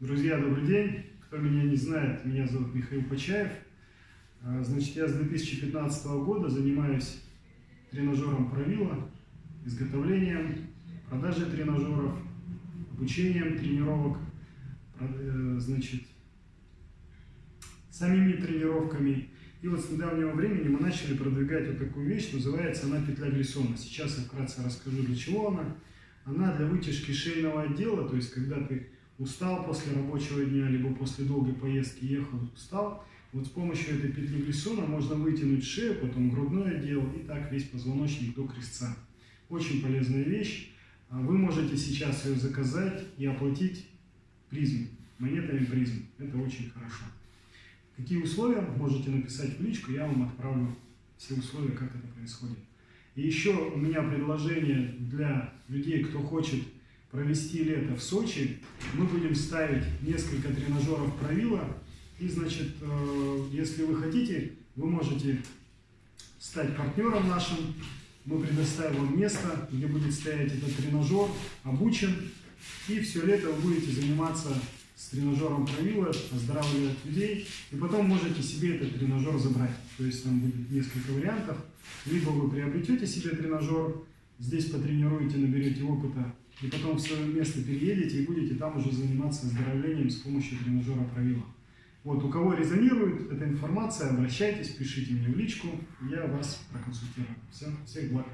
Друзья, добрый день. Кто меня не знает, меня зовут Михаил Почаев. А, Значит, я с 2015 года занимаюсь тренажером правила, изготовлением, продажей тренажеров, обучением тренировок, э, значит, самими тренировками. И вот с недавнего времени мы начали продвигать вот такую вещь, называется она петля Гриссона. Сейчас я вкратце расскажу, для чего она. Она для вытяжки шейного отдела, то есть когда ты устал после рабочего дня, либо после долгой поездки ехал, устал, вот с помощью этой петли Гриссона можно вытянуть шею, потом грудной отдел и так весь позвоночник до крестца. Очень полезная вещь. А Вы можете сейчас ее заказать и оплатить призм, монетами призм. Это очень хорошо. Какие условия, можете написать в личку, я вам отправлю все условия, как это происходит. И еще у меня предложение для людей, кто хочет провести лето в Сочи. Мы будем ставить несколько тренажеров правила. И, значит, э, если вы хотите, вы можете стать партнером нашим. Мы предоставим вам место, где будет стоять этот тренажер, обучен. И все лето вы будете заниматься с тренажером правила, оздоравливать людей. И потом можете себе этот тренажер забрать. То есть там будет несколько вариантов. Либо вы приобретете себе тренажер, здесь потренируете, наберете опыта, и потом в свое место переедете и будете там уже заниматься оздоровлением с помощью тренажера правила. Вот, у кого резонирует эта информация, обращайтесь, пишите мне в личку, я вас проконсультирую. Всем, всех благ.